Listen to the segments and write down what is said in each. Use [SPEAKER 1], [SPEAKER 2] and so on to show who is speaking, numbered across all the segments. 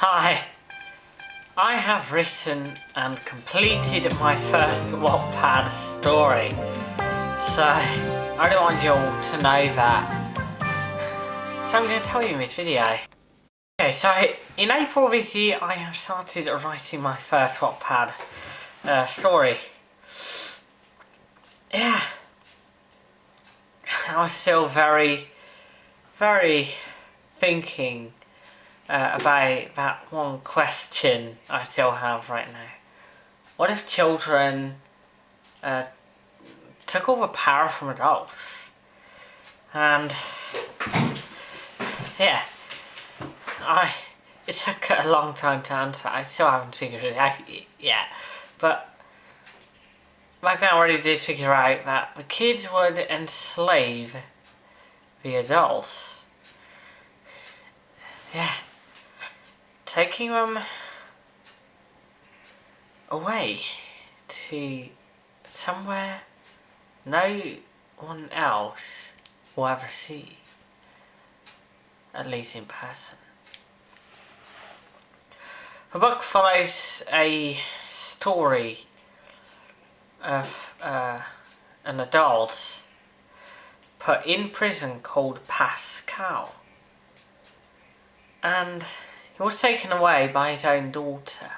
[SPEAKER 1] Hi, I have written and completed my first Wattpad story, so I don't want you all to know that. So I'm going to tell you in this video. Okay, so in April this year I have started writing my first Wattpad uh, story. Yeah, I was still very, very thinking uh, about that one question I still have right now. What if children uh, took the power from adults? And yeah, I it took a long time to answer. I still haven't figured it out yet, but back then already did figure out that the kids would enslave the adults. Yeah taking them away to somewhere no one else will ever see, at least in person. The book follows a story of uh, an adult put in prison called Pascal. And he was taken away by his own daughter.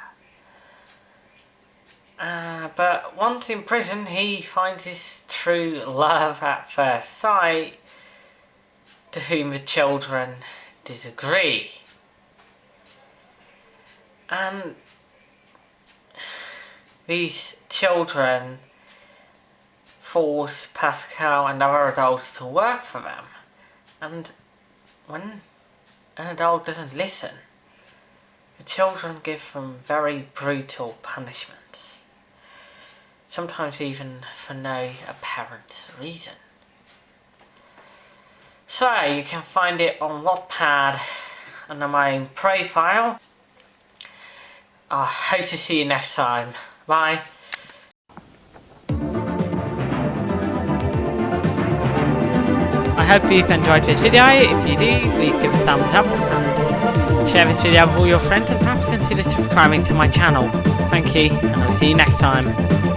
[SPEAKER 1] Uh, but once in prison, he finds his true love at first sight, to whom the children disagree. And these children force Pascal and other adults to work for them. And when an adult doesn't listen, children give them very brutal punishments, sometimes even for no apparent reason. So, you can find it on Wattpad under my own profile. I hope to see you next time. Bye. I hope you've enjoyed this video. If you do, please give a thumbs up and share this video with all your friends and perhaps consider subscribing to my channel. Thank you and I'll see you next time.